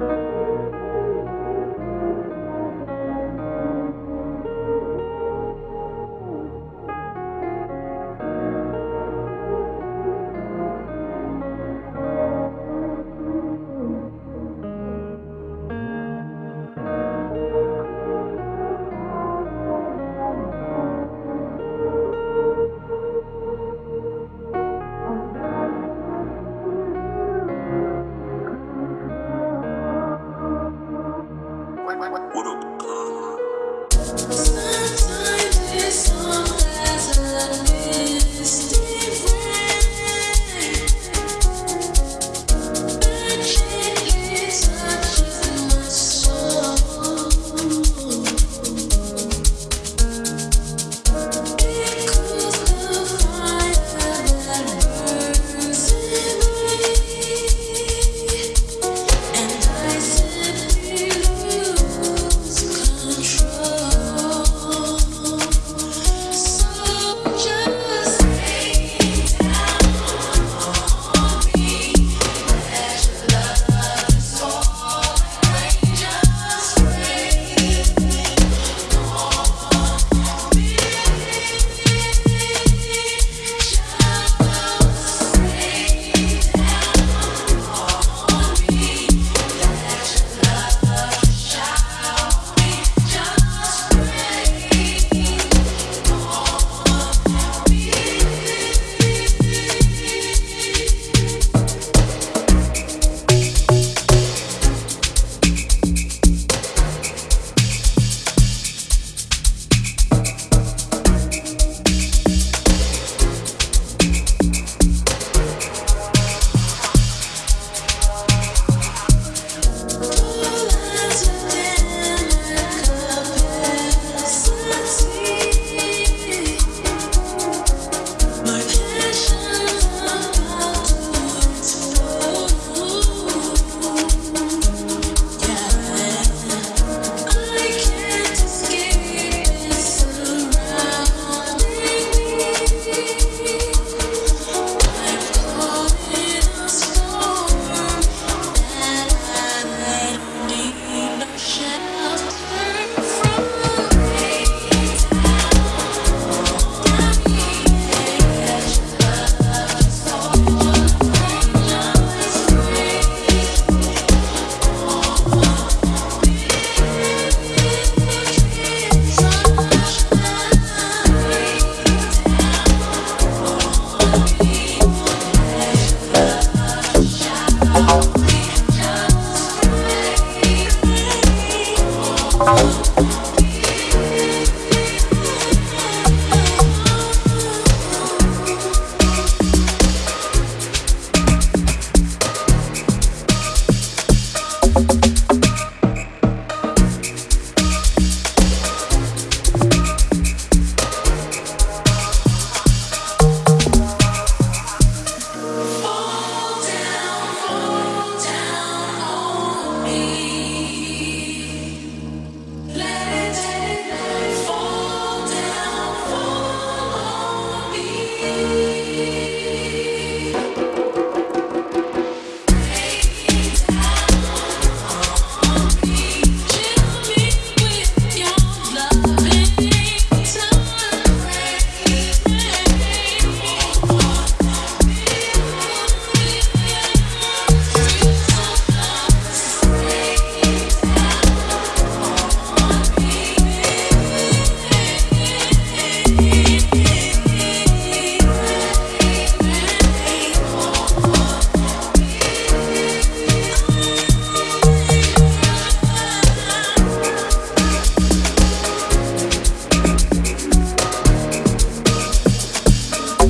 you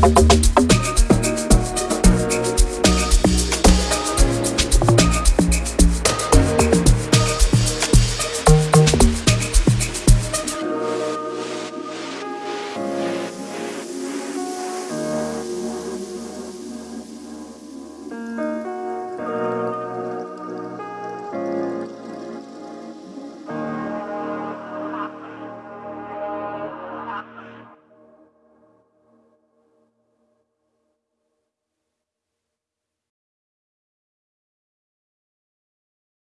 Thank